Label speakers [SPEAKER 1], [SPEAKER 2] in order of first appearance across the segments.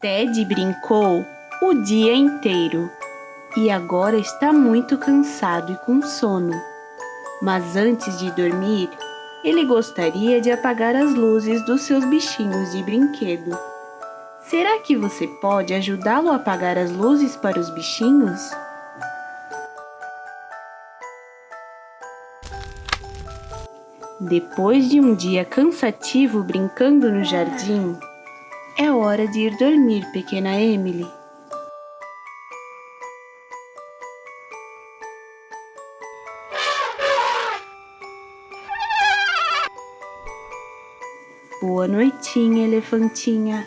[SPEAKER 1] Ted brincou o dia inteiro e agora está muito cansado e com sono. Mas antes de dormir, ele gostaria de apagar as luzes dos seus bichinhos de brinquedo. Será que você pode ajudá-lo a apagar as luzes para os bichinhos? Depois de um dia cansativo brincando no jardim, é hora de ir dormir, pequena Emily. Boa noitinha, elefantinha.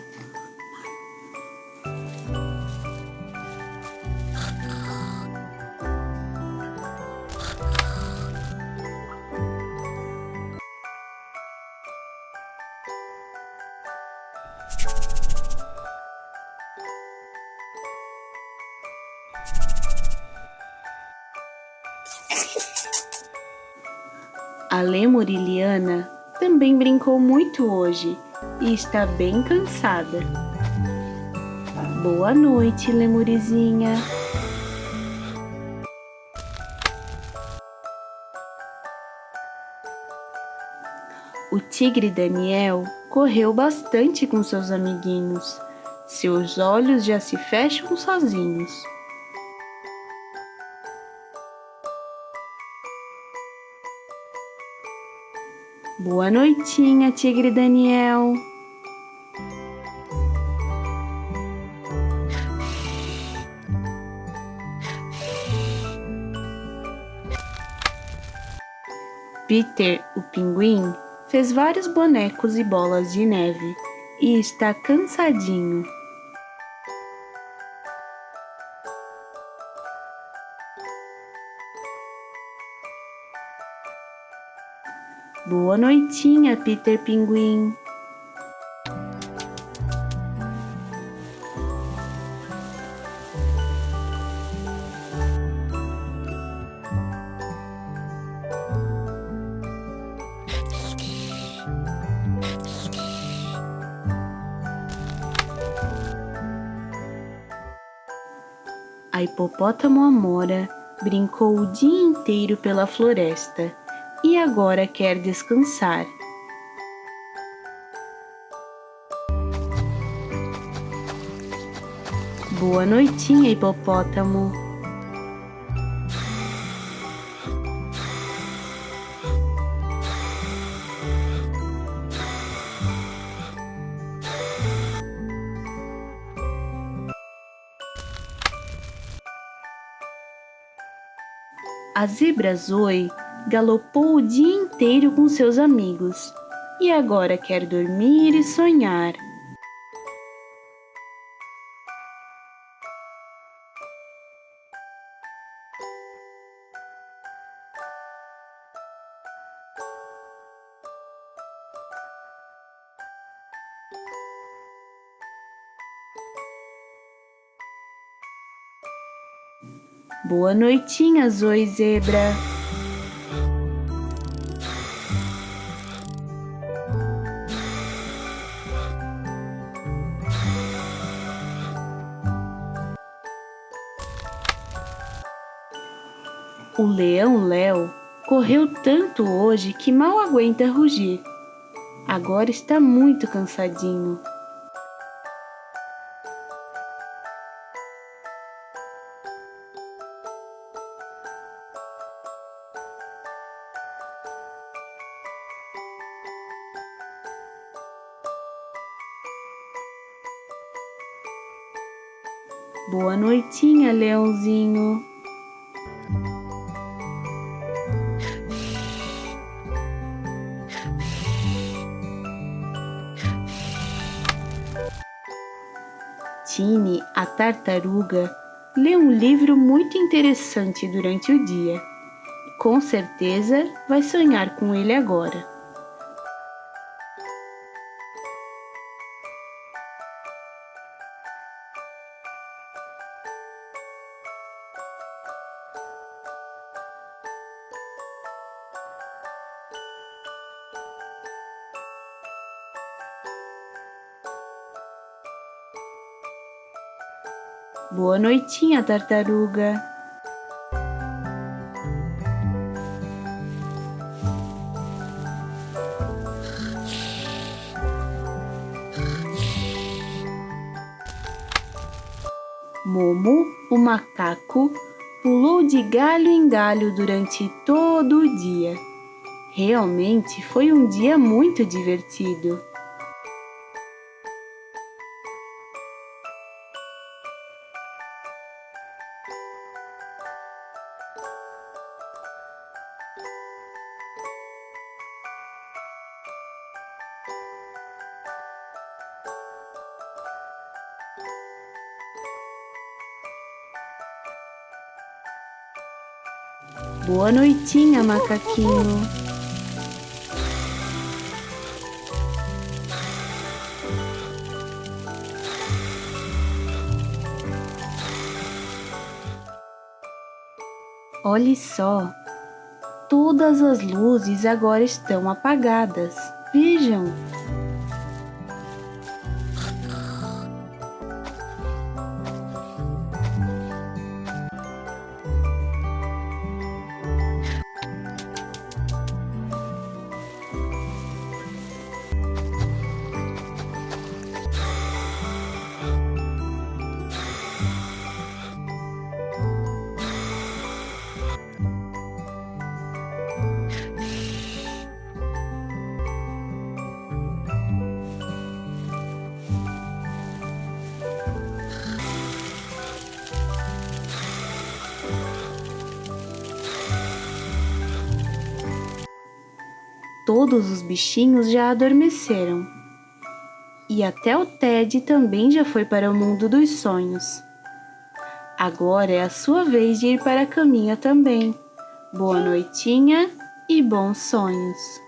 [SPEAKER 1] A lemuriliana também brincou muito hoje e está bem cansada. Boa noite, lemurizinha. O tigre Daniel correu bastante com seus amiguinhos. Seus olhos já se fecham sozinhos. Boa noitinha, tigre Daniel. Peter, o pinguim, fez vários bonecos e bolas de neve e está cansadinho. Boa noitinha, Peter Pinguim. A hipopótamo Amora brincou o dia inteiro pela floresta e agora quer descansar. Boa noitinha, hipopótamo. A zebra Zoe galopou o dia inteiro com seus amigos e agora quer dormir e sonhar. Boa noitinha, Zoe Zebra. O leão Léo correu tanto hoje que mal aguenta rugir. Agora está muito cansadinho. Boa noitinha, leãozinho. Tine, a tartaruga, lê um livro muito interessante durante o dia. Com certeza vai sonhar com ele agora. Boa noitinha, tartaruga. Momo, o macaco, pulou de galho em galho durante todo o dia. Realmente foi um dia muito divertido. Boa noitinha, macaquinho. Olhe só, todas as luzes agora estão apagadas. Vejam! Todos os bichinhos já adormeceram. E até o Ted também já foi para o mundo dos sonhos. Agora é a sua vez de ir para a caminha também. Boa noitinha e bons sonhos.